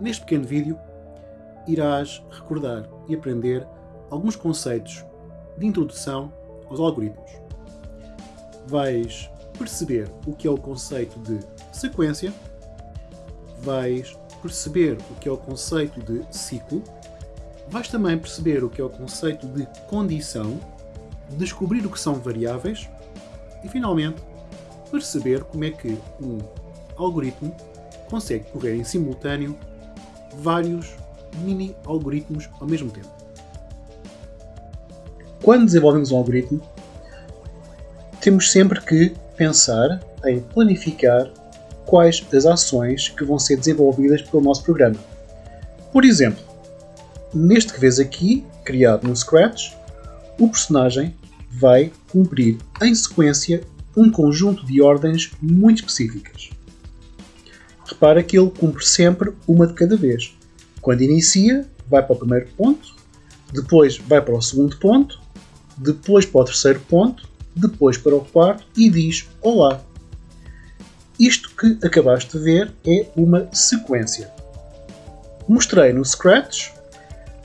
Neste pequeno vídeo, irás recordar e aprender alguns conceitos de introdução aos algoritmos. Vais perceber o que é o conceito de sequência, vais perceber o que é o conceito de ciclo, vais também perceber o que é o conceito de condição, descobrir o que são variáveis e, finalmente, perceber como é que um algoritmo consegue correr em simultâneo vários mini algoritmos ao mesmo tempo. Quando desenvolvemos um algoritmo, temos sempre que pensar em planificar quais as ações que vão ser desenvolvidas pelo nosso programa. Por exemplo, neste que vês aqui, criado no Scratch, o personagem vai cumprir em sequência um conjunto de ordens muito específicas. Repara que ele cumpre sempre uma de cada vez. Quando inicia, vai para o primeiro ponto, depois vai para o segundo ponto, depois para o terceiro ponto, depois para o quarto e diz Olá. Isto que acabaste de ver é uma sequência. Mostrei no Scratch,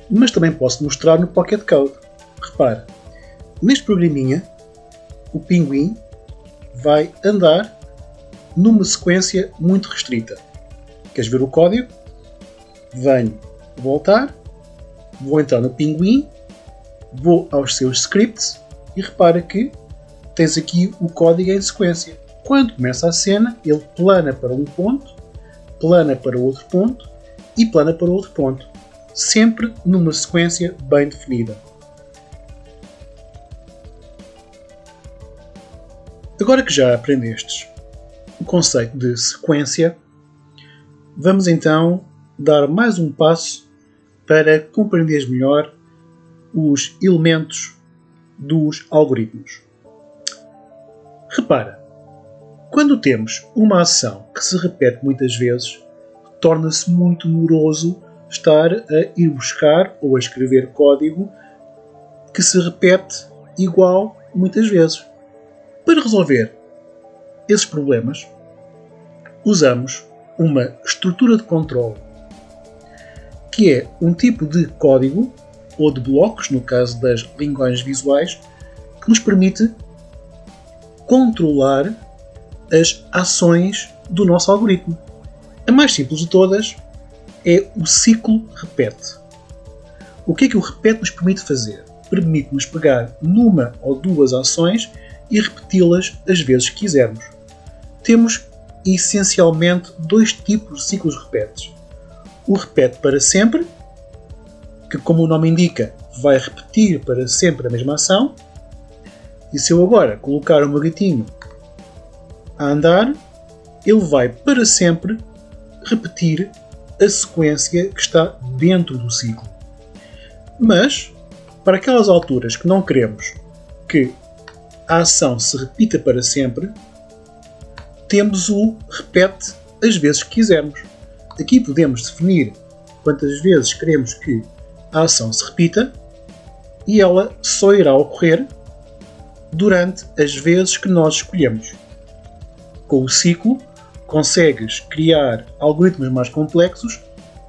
mas também posso mostrar no Pocket Code. Repara, neste programinha, o pinguim vai andar numa sequência muito restrita. Queres ver o código? Venho voltar, vou entrar no pinguim, vou aos seus scripts e repara que tens aqui o código em sequência. Quando começa a cena, ele plana para um ponto, plana para outro ponto e plana para outro ponto, sempre numa sequência bem definida. Agora que já aprendestes o conceito de sequência, vamos então dar mais um passo para compreenderes melhor os elementos dos algoritmos. Repara, quando temos uma ação que se repete muitas vezes, torna-se muito moroso estar a ir buscar ou a escrever código que se repete igual muitas vezes. Para resolver esses problemas, usamos uma estrutura de controle, que é um tipo de código ou de blocos, no caso das linguagens visuais, que nos permite controlar as ações do nosso algoritmo. A mais simples de todas é o ciclo repete. O que é que o repete nos permite fazer? Permite-nos pegar numa ou duas ações e repeti-las as vezes que quisermos. Temos essencialmente dois tipos de ciclos repetes. O repete para sempre, que como o nome indica, vai repetir para sempre a mesma ação. E se eu agora colocar o meu gatinho a andar, ele vai para sempre repetir a sequência que está dentro do ciclo. Mas, para aquelas alturas que não queremos que a ação se repita para sempre, temos o repete as vezes que quisermos. Aqui podemos definir quantas vezes queremos que a ação se repita e ela só irá ocorrer durante as vezes que nós escolhemos. Com o ciclo, consegues criar algoritmos mais complexos,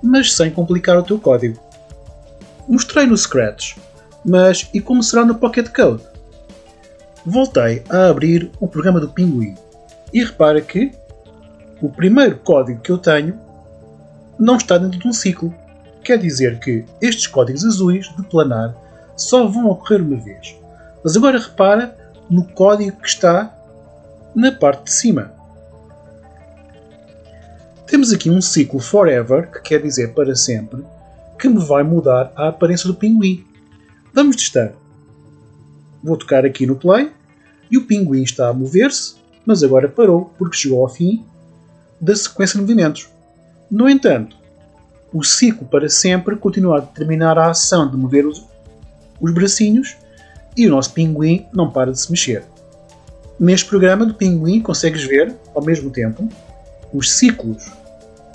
mas sem complicar o teu código. Mostrei no Scratch, mas e como será no Pocket Code? Voltei a abrir o programa do Pinguim e repara que o primeiro código que eu tenho não está dentro de um ciclo. Quer dizer que estes códigos azuis de planar só vão ocorrer uma vez. Mas agora repara no código que está na parte de cima. Temos aqui um ciclo forever, que quer dizer para sempre, que me vai mudar a aparência do pinguim. Vamos testar. Vou tocar aqui no play e o pinguim está a mover-se, mas agora parou porque chegou ao fim da sequência de movimentos. No entanto, o ciclo para sempre continua a determinar a ação de mover os, os bracinhos e o nosso pinguim não para de se mexer. Neste programa do pinguim consegues ver, ao mesmo tempo, os ciclos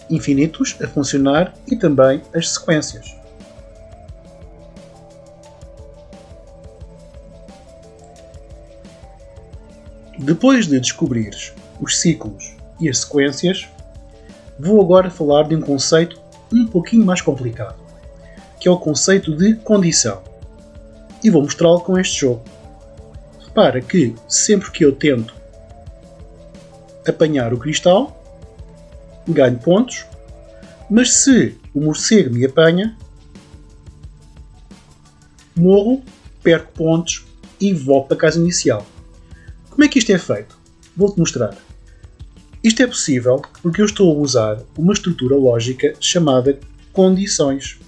infinitos a funcionar e também as sequências. Depois de descobrires os ciclos e as sequências, vou agora falar de um conceito um pouquinho mais complicado, que é o conceito de condição. E vou mostrá-lo com este jogo. Repara que sempre que eu tento apanhar o cristal, ganho pontos, mas se o morcego me apanha, morro, perco pontos e volto para a casa inicial. Como é que isto é feito? Vou-te mostrar. Isto é possível porque eu estou a usar uma estrutura lógica chamada condições.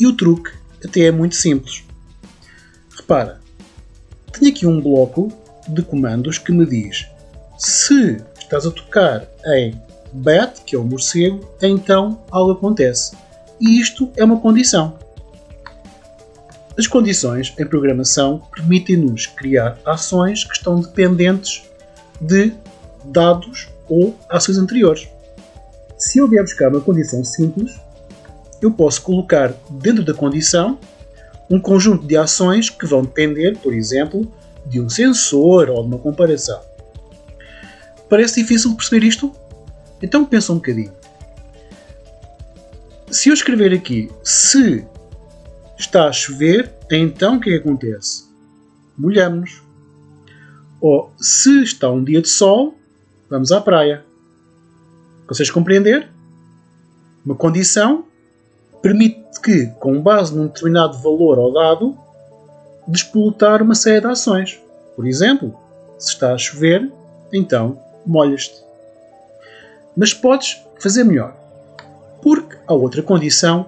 E o truque até é muito simples. Repara, tenho aqui um bloco de comandos que me diz se estás a tocar em bat, que é o morcego, então algo acontece. E isto é uma condição. As condições em programação permitem-nos criar ações que estão dependentes de dados ou ações anteriores. Se eu vier buscar uma condição simples, eu posso colocar dentro da condição um conjunto de ações que vão depender, por exemplo, de um sensor ou de uma comparação. Parece difícil perceber isto? Então pensa um bocadinho. Se eu escrever aqui se está a chover, então o que, é acontece? Molhamos-nos. Ou se está um dia de sol, vamos à praia. Consegues compreender? Uma condição permite que, com base num determinado valor ou dado, despolutar uma série de ações. Por exemplo, se está a chover, então molhas-te. Mas podes fazer melhor, porque há outra condição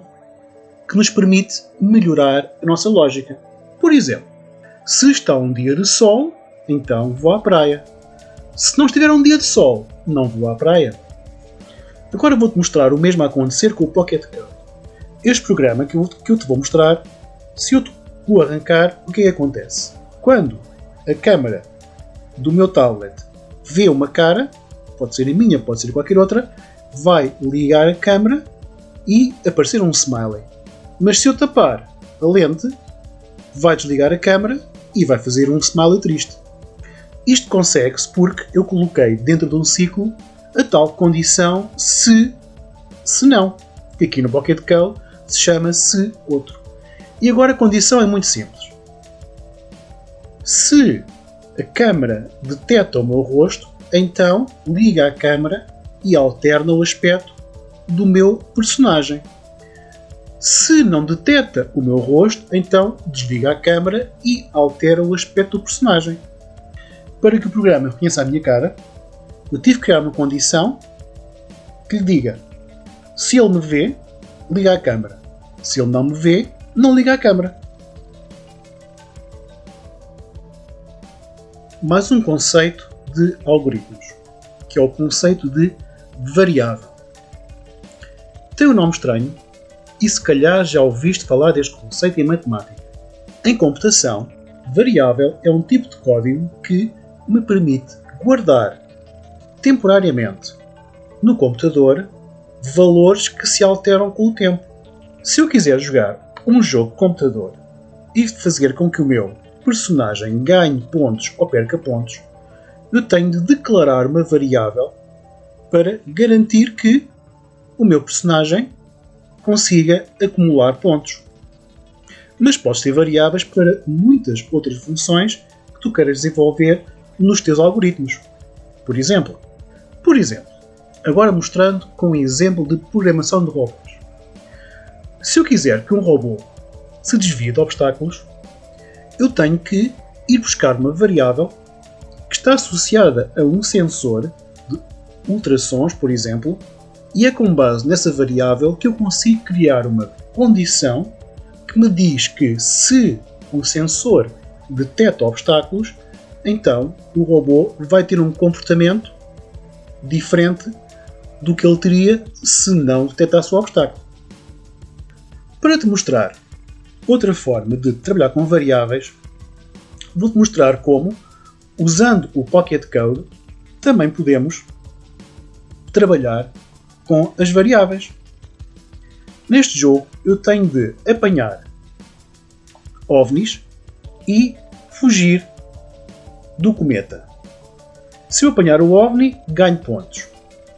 que nos permite melhorar a nossa lógica. Por exemplo, se está um dia de sol, então vou à praia. Se não estiver um dia de sol, não vou à praia. Agora vou-te mostrar o mesmo a acontecer com o Pocket Code. Este programa que eu, te vou mostrar, se eu o arrancar, o que é que acontece? Quando a câmera do meu tablet vê uma cara, pode ser a minha, pode ser qualquer outra, vai ligar a câmera e aparecer um smiley. Mas se eu tapar a lente, vai desligar a câmera e vai fazer um smiley triste. Isto consegue-se porque eu coloquei dentro de um ciclo a tal condição se, se não, que aqui no Pocket Code se chama se outro. E agora a condição é muito simples. Se a câmera detecta o meu rosto, então liga a câmera e alterna o aspecto do meu personagem. Se não detecta o meu rosto, então desliga a câmera e altera o aspecto do personagem. Para que o programa reconheça a minha cara, eu tive que criar uma condição que lhe diga se ele me vê, liga a câmera. Se ele não me vê, não liga a câmera. Mais um conceito de algoritmos, que é o conceito de variável. Tem um nome estranho e se calhar já ouviste falar deste conceito em matemática. Em computação, variável é um tipo de código que me permite guardar temporariamente no computador valores que se alteram com o tempo. Se eu quiser jogar um jogo de computador e fazer com que o meu personagem ganhe pontos ou perca pontos, eu tenho de declarar uma variável para garantir que o meu personagem consiga acumular pontos. Mas podes ter variáveis para muitas outras funções que tu queiras desenvolver nos teus algoritmos. Por exemplo, por exemplo, agora mostrando com um exemplo de programação de robôs. Se eu quiser que um robô se desvie de obstáculos, eu tenho que ir buscar uma variável que está associada a um sensor de ultrassons, por exemplo, e é com base nessa variável que eu consigo criar uma condição que me diz que se o sensor detecta obstáculos, então o robô vai ter um comportamento diferente do que ele teria se não detectasse o obstáculo. Para te mostrar outra forma de trabalhar com variáveis, vou-te mostrar como, usando o Pocket Code, também podemos trabalhar com as variáveis. Neste jogo eu tenho de apanhar ovnis e fugir do cometa. Se eu apanhar o OVNI, ganho pontos.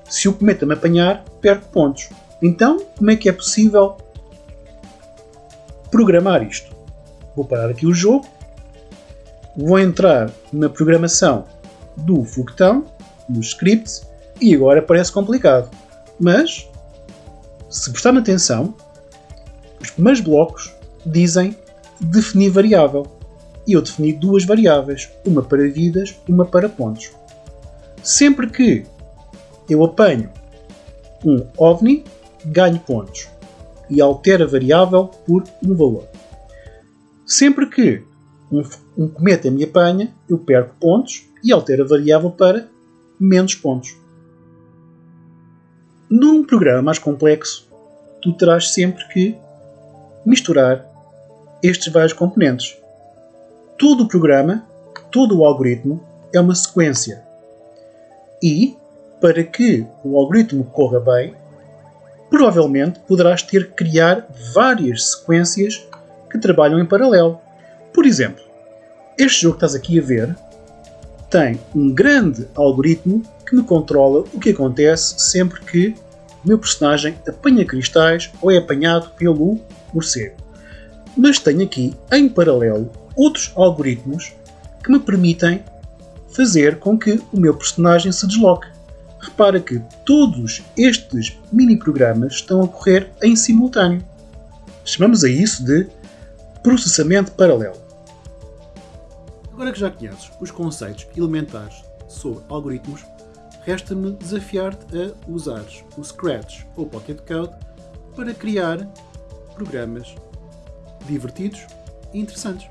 Se o cometa me apanhar, perco pontos. Então, como é que é possível programar isto? Vou parar aqui o jogo, vou entrar na programação do foguetão, nos scripts, e agora parece complicado. Mas, se prestarem atenção, os primeiros blocos dizem definir variável. E eu defini duas variáveis, uma para vidas, uma para pontos. Sempre que eu apanho um OVNI, ganho pontos e altero a variável por um valor. Sempre que um, um cometa me apanha, eu perco pontos e altero a variável para menos pontos. Num programa mais complexo, tu terás sempre que misturar estes vários componentes. Todo o programa, todo o algoritmo é uma sequência. E, para que o algoritmo corra bem, provavelmente poderás ter que criar várias sequências que trabalham em paralelo. Por exemplo, este jogo que estás aqui a ver tem um grande algoritmo que me controla o que acontece sempre que o meu personagem apanha cristais ou é apanhado pelo morcego. Mas tenho aqui, em paralelo, outros algoritmos que me permitem fazer com que o meu personagem se desloque. Repara que todos estes mini programas estão a correr em simultâneo. Chamamos a isso de processamento paralelo. Agora que já conheces os conceitos elementares sobre algoritmos, resta-me desafiar-te a usares o Scratch ou Pocket Code para criar programas divertidos e interessantes.